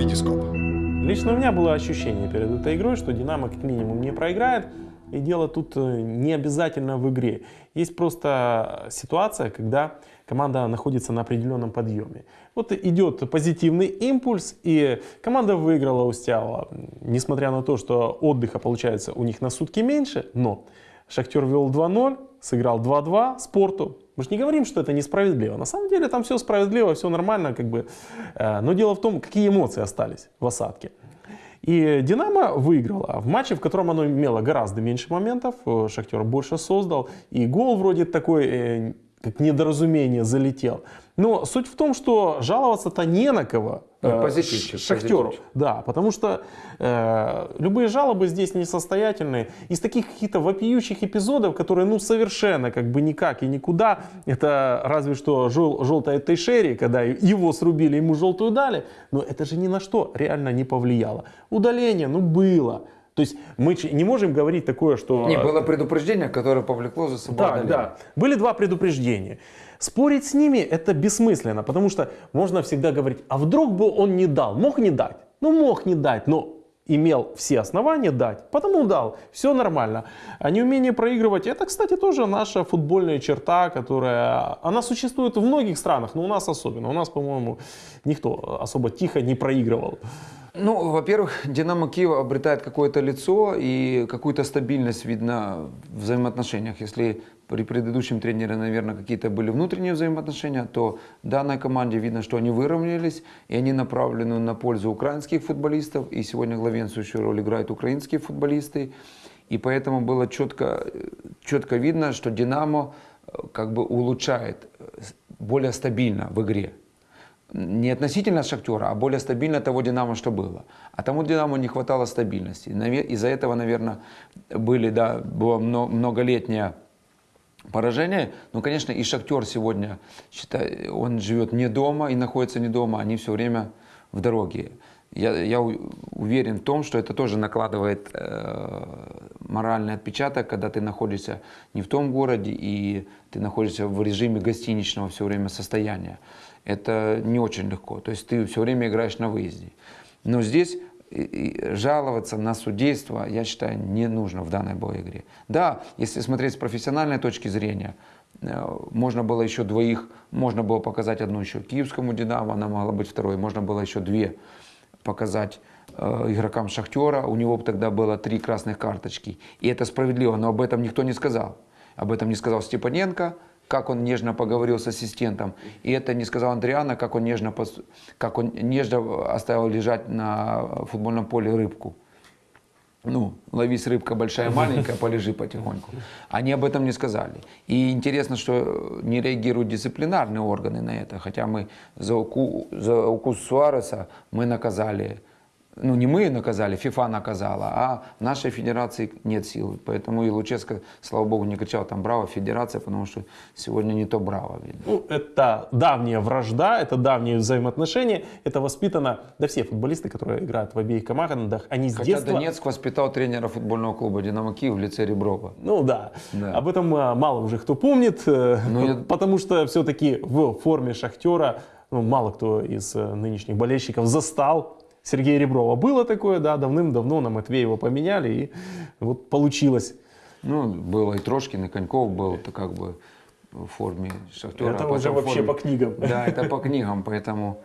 Витископ. Лично у меня было ощущение перед этой игрой, что Динамо как минимум не проиграет. И дело тут э, не обязательно в игре. Есть просто ситуация, когда команда находится на определенном подъеме. Вот идет позитивный импульс, и команда выиграла у Стяла. Несмотря на то, что отдыха получается у них на сутки меньше, но Шахтер вел 2-0, сыграл 2-2 спорту. Мы же не говорим, что это несправедливо. На самом деле там все справедливо, все нормально. Как бы. Э, но дело в том, какие эмоции остались в осадке. И Динамо выиграла в матче, в котором оно имело гораздо меньше моментов. Э, Шахтер больше создал. И гол вроде такой, э, как недоразумение, залетел. Но суть в том, что жаловаться-то не на кого. Ну, позитивчик, Шахтеру. позитивчик. Да, потому что э, любые жалобы здесь несостоятельные. Из таких каких-то вопиющих эпизодов, которые ну совершенно как бы никак и никуда, это разве что жел, желтая Тейшери, когда его срубили, ему желтую дали, но это же ни на что реально не повлияло. Удаление, ну было. То есть мы не можем говорить такое, что... Не, было предупреждение, которое повлекло за собой Так, удаление. да. Были два предупреждения. Спорить с ними это бессмысленно, потому что можно всегда говорить, а вдруг бы он не дал, мог не дать, ну мог не дать, но имел все основания дать, потому дал, все нормально. А неумение проигрывать, это, кстати, тоже наша футбольная черта, которая, она существует в многих странах, но у нас особенно. У нас, по-моему, никто особо тихо не проигрывал. Ну, во-первых, Динамо Киев обретает какое-то лицо и какую-то стабильность видно в взаимоотношениях. Если при предыдущем тренере, наверное, какие-то были внутренние взаимоотношения, то данной команде видно, что они выровнялись, и они направлены на пользу украинских футболистов, и сегодня главенствующую роль играют украинские футболисты. И поэтому было четко, четко видно, что Динамо э, как бы улучшает, э, более стабильно в игре не относительно Шахтера, а более стабильно того Динамо, что было. А тому Динамо не хватало стабильности. Из-за этого, наверное, были, да, было мно- многолетнее поражение. Но, конечно, и Шахтер сегодня, считай, он живет не дома и находится не дома, они все время в дороге. Я, я уверен в том, что это тоже накладывает э, моральный отпечаток, когда ты находишься не в том городе и ты находишься в режиме гостиничного все время состояния. Это не очень легко. То есть ты все время играешь на выезде. Но здесь жаловаться на судейство, я считаю, не нужно в данной боевой игре. Да, если смотреть с профессиональной точки зрения, э, можно было еще двоих, можно было показать одну еще киевскому «Динамо», она могла быть второй, можно было еще две показать э, игрокам «Шахтера», у него тогда было три красных карточки. И это справедливо, но об этом никто не сказал. Об этом не сказал Степаненко, как он нежно поговорил с ассистентом. И это не сказал Андриана, как он нежно, как он нежно оставил лежать на футбольном поле рыбку. Ну, ловись рыбка большая, маленькая, полежи потихоньку. Они об этом не сказали. И интересно, что не реагируют дисциплинарные органы на это. Хотя мы за, уку- за укус Суареса мы наказали, ну не мы наказали, ФИФА наказала, а в нашей федерации нет сил. Поэтому и Луческо, слава богу, не кричал там «Браво, федерация», потому что сегодня не то «Браво». видно. Ну, это давняя вражда, это давние взаимоотношения, это воспитано, да все футболисты, которые играют в обеих командах, они с Хотя детства... Донецк воспитал тренера футбольного клуба «Динамо Киев» в лице Реброва. Ну да. Да. об этом а, мало уже кто помнит, э, Ну, потому что все-таки в форме Шахтера ну, мало кто из э, нынешних болельщиков застал Сергея Реброва. Было такое, да, давным-давно на Матвеева поменяли, и вот получилось. Ну, было и Трошкин, и Коньков был, это как бы в форме Шахтера. Это а уже в вообще форме- по книгам. Да, это по книгам, поэтому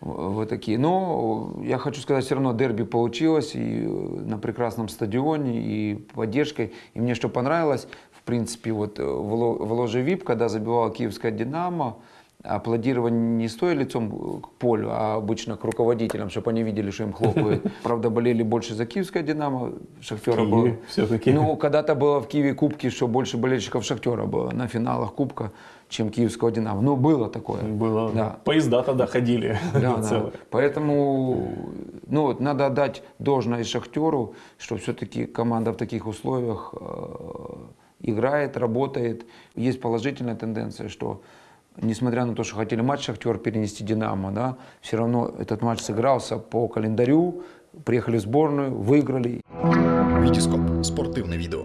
вот такие. Но я хочу сказать, все равно дерби получилось и э, на прекрасном стадионе, и поддержкой. И мне что понравилось, в принципе, вот э, в ложе ВИП, когда забивала киевская «Динамо», аплодирование не стоя лицом к полю, а обычно к руководителям, чтобы они видели, что им хлопают. Правда, болели больше за киевское «Динамо», Шахтера было. всё-таки. Ну, когда-то было в Киеве кубки, что больше болельщиков Шахтера было на финалах кубка, чем киевского «Динамо». Ну, было такое. Было. Да. Поезда тогда ходили Да, да. Поэтому ну, вот надо отдать должное Шахтеру, что все-таки команда в таких условиях э, играет, работает. Есть положительная тенденция, что несмотря на то, что хотели матч Шахтер перенести Динамо, да, все равно этот матч сыгрался по календарю, приехали в сборную, выиграли. Витископ. Спортивне відео.